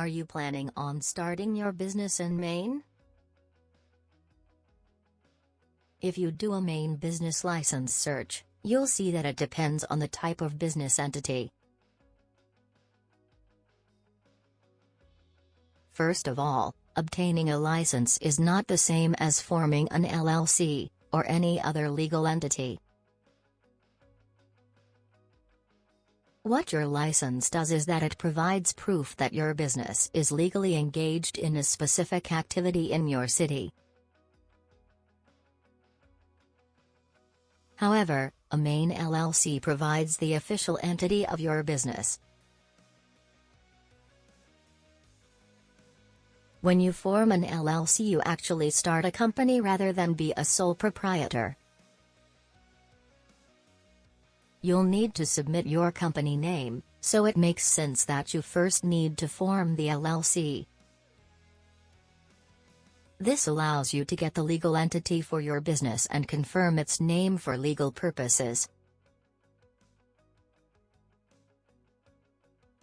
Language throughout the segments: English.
Are you planning on starting your business in Maine? If you do a Maine business license search, you'll see that it depends on the type of business entity. First of all, obtaining a license is not the same as forming an LLC, or any other legal entity. What your license does is that it provides proof that your business is legally engaged in a specific activity in your city. However, a Maine LLC provides the official entity of your business. When you form an LLC you actually start a company rather than be a sole proprietor. You'll need to submit your company name, so it makes sense that you first need to form the LLC. This allows you to get the legal entity for your business and confirm its name for legal purposes.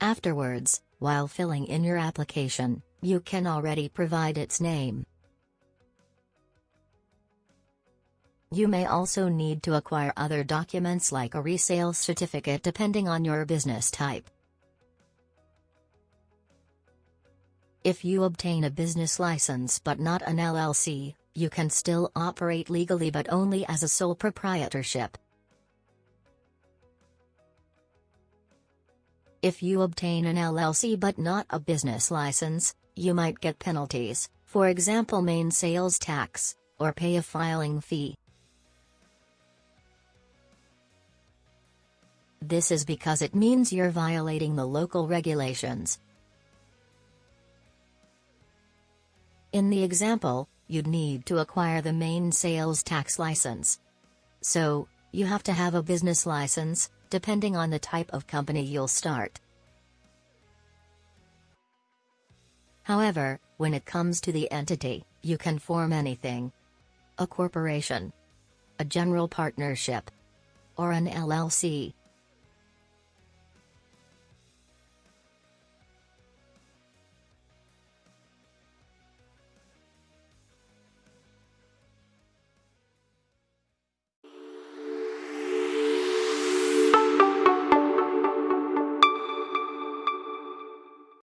Afterwards, while filling in your application, you can already provide its name. You may also need to acquire other documents like a resale certificate depending on your business type. If you obtain a business license but not an LLC, you can still operate legally but only as a sole proprietorship. If you obtain an LLC but not a business license, you might get penalties, for example Maine sales tax, or pay a filing fee. This is because it means you're violating the local regulations. In the example, you'd need to acquire the Maine sales tax license. So, you have to have a business license, depending on the type of company you'll start. However, when it comes to the entity, you can form anything. A corporation. A general partnership. Or an LLC.